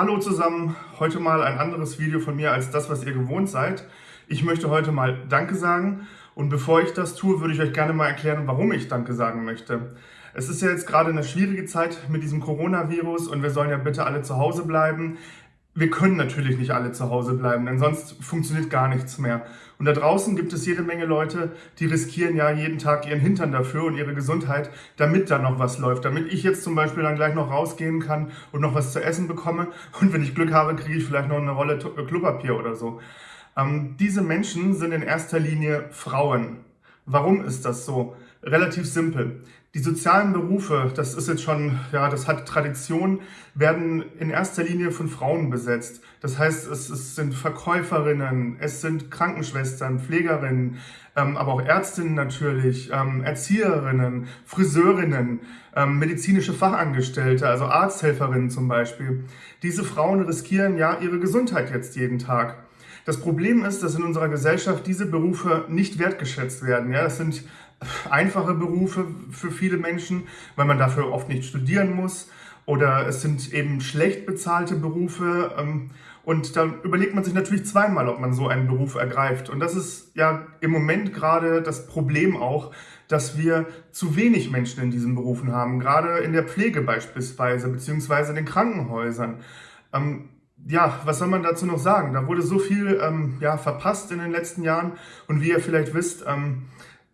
Hallo zusammen, heute mal ein anderes Video von mir als das, was ihr gewohnt seid. Ich möchte heute mal Danke sagen und bevor ich das tue, würde ich euch gerne mal erklären, warum ich Danke sagen möchte. Es ist ja jetzt gerade eine schwierige Zeit mit diesem Coronavirus und wir sollen ja bitte alle zu Hause bleiben wir können natürlich nicht alle zu Hause bleiben, denn sonst funktioniert gar nichts mehr. Und da draußen gibt es jede Menge Leute, die riskieren ja jeden Tag ihren Hintern dafür und ihre Gesundheit, damit da noch was läuft. Damit ich jetzt zum Beispiel dann gleich noch rausgehen kann und noch was zu essen bekomme. Und wenn ich Glück habe, kriege ich vielleicht noch eine Rolle äh, Klopapier oder so. Ähm, diese Menschen sind in erster Linie Frauen. Warum ist das so? Relativ simpel. Die sozialen Berufe, das ist jetzt schon, ja, das hat Tradition, werden in erster Linie von Frauen besetzt. Das heißt, es, es sind Verkäuferinnen, es sind Krankenschwestern, Pflegerinnen, ähm, aber auch Ärztinnen natürlich, ähm, Erzieherinnen, Friseurinnen, ähm, medizinische Fachangestellte, also Arzthelferinnen zum Beispiel. Diese Frauen riskieren ja ihre Gesundheit jetzt jeden Tag. Das Problem ist, dass in unserer Gesellschaft diese Berufe nicht wertgeschätzt werden. Ja, das sind einfache Berufe für viele Menschen, weil man dafür oft nicht studieren muss. Oder es sind eben schlecht bezahlte Berufe. Ähm, und da überlegt man sich natürlich zweimal, ob man so einen Beruf ergreift. Und das ist ja im Moment gerade das Problem auch, dass wir zu wenig Menschen in diesen Berufen haben. Gerade in der Pflege beispielsweise, beziehungsweise in den Krankenhäusern. Ja, was soll man dazu noch sagen? Da wurde so viel ähm, ja, verpasst in den letzten Jahren. Und wie ihr vielleicht wisst, ähm,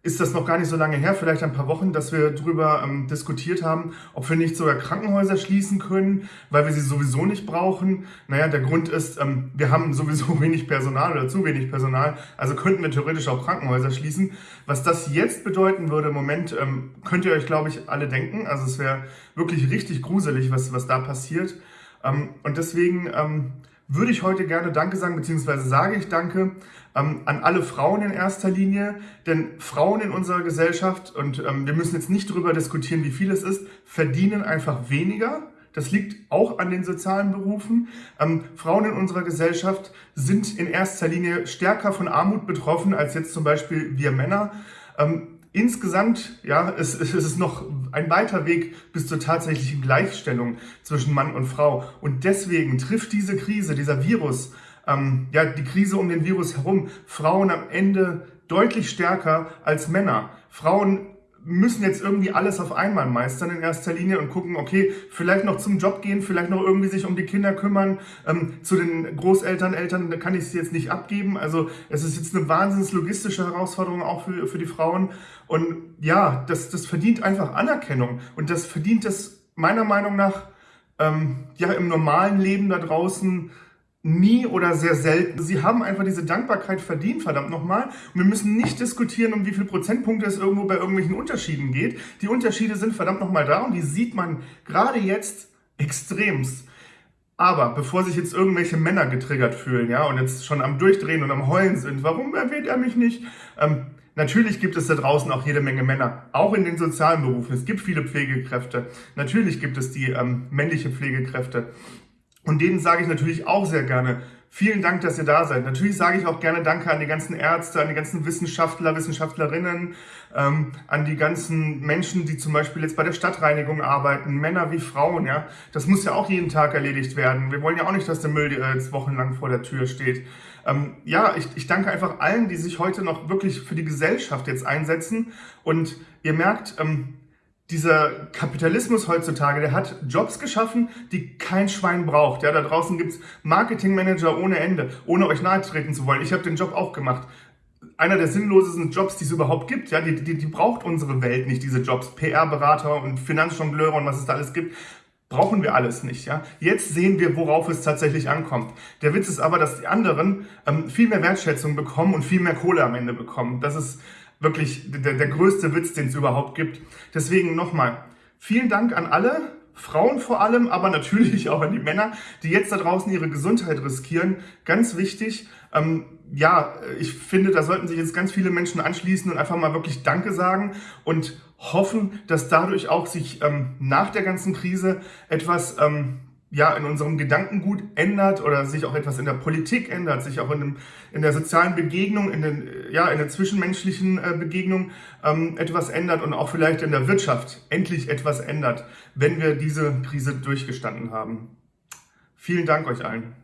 ist das noch gar nicht so lange her, vielleicht ein paar Wochen, dass wir darüber ähm, diskutiert haben, ob wir nicht sogar Krankenhäuser schließen können, weil wir sie sowieso nicht brauchen. Naja, der Grund ist, ähm, wir haben sowieso wenig Personal oder zu wenig Personal, also könnten wir theoretisch auch Krankenhäuser schließen. Was das jetzt bedeuten würde im Moment, ähm, könnt ihr euch, glaube ich, alle denken. Also es wäre wirklich richtig gruselig, was, was da passiert. Ähm, und deswegen ähm, würde ich heute gerne Danke sagen, beziehungsweise sage ich Danke ähm, an alle Frauen in erster Linie, denn Frauen in unserer Gesellschaft, und ähm, wir müssen jetzt nicht darüber diskutieren, wie viel es ist, verdienen einfach weniger. Das liegt auch an den sozialen Berufen. Ähm, Frauen in unserer Gesellschaft sind in erster Linie stärker von Armut betroffen als jetzt zum Beispiel wir Männer. Ähm, Insgesamt ja, es, es ist noch ein weiter Weg bis zur tatsächlichen Gleichstellung zwischen Mann und Frau. Und deswegen trifft diese Krise, dieser Virus, ähm, ja, die Krise um den Virus herum, Frauen am Ende deutlich stärker als Männer. Frauen müssen jetzt irgendwie alles auf einmal meistern in erster Linie und gucken, okay, vielleicht noch zum Job gehen, vielleicht noch irgendwie sich um die Kinder kümmern. Ähm, zu den Großeltern, Eltern, da kann ich sie jetzt nicht abgeben. Also es ist jetzt eine wahnsinns logistische Herausforderung auch für, für die Frauen. Und ja, das, das verdient einfach Anerkennung. Und das verdient es meiner Meinung nach ähm, ja im normalen Leben da draußen nie oder sehr selten. Sie haben einfach diese Dankbarkeit verdient, verdammt nochmal. Und wir müssen nicht diskutieren, um wie viele Prozentpunkte es irgendwo bei irgendwelchen Unterschieden geht. Die Unterschiede sind verdammt nochmal da und die sieht man gerade jetzt extremst. Aber bevor sich jetzt irgendwelche Männer getriggert fühlen, ja, und jetzt schon am Durchdrehen und am Heulen sind, warum erwähnt er mich nicht? Ähm, natürlich gibt es da draußen auch jede Menge Männer, auch in den sozialen Berufen. Es gibt viele Pflegekräfte. Natürlich gibt es die ähm, männliche Pflegekräfte. Und denen sage ich natürlich auch sehr gerne, vielen Dank, dass ihr da seid. Natürlich sage ich auch gerne Danke an die ganzen Ärzte, an die ganzen Wissenschaftler, Wissenschaftlerinnen, ähm, an die ganzen Menschen, die zum Beispiel jetzt bei der Stadtreinigung arbeiten, Männer wie Frauen, ja. Das muss ja auch jeden Tag erledigt werden. Wir wollen ja auch nicht, dass der Müll äh, jetzt wochenlang vor der Tür steht. Ähm, ja, ich, ich danke einfach allen, die sich heute noch wirklich für die Gesellschaft jetzt einsetzen. Und ihr merkt, ähm, dieser Kapitalismus heutzutage, der hat Jobs geschaffen, die kein Schwein braucht. Ja, da draußen gibt's Marketingmanager ohne Ende, ohne euch nahe treten zu wollen. Ich habe den Job auch gemacht. Einer der sinnlosesten Jobs, die es überhaupt gibt. Ja, die, die, die braucht unsere Welt nicht, diese Jobs. PR-Berater und Finanzjongleure und was es da alles gibt. Brauchen wir alles nicht. Ja? Jetzt sehen wir, worauf es tatsächlich ankommt. Der Witz ist aber, dass die anderen ähm, viel mehr Wertschätzung bekommen und viel mehr Kohle am Ende bekommen. Das ist wirklich der, der größte Witz, den es überhaupt gibt. Deswegen nochmal, vielen Dank an alle, Frauen vor allem, aber natürlich auch an die Männer, die jetzt da draußen ihre Gesundheit riskieren. Ganz wichtig. Ähm, ja, ich finde, da sollten sich jetzt ganz viele Menschen anschließen und einfach mal wirklich Danke sagen und hoffen, dass dadurch auch sich ähm, nach der ganzen Krise etwas ähm, ja, in unserem Gedankengut ändert oder sich auch etwas in der Politik ändert, sich auch in, dem, in der sozialen Begegnung, in, den, ja, in der zwischenmenschlichen äh, Begegnung ähm, etwas ändert und auch vielleicht in der Wirtschaft endlich etwas ändert, wenn wir diese Krise durchgestanden haben. Vielen Dank euch allen.